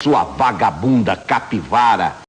sua vagabunda capivara.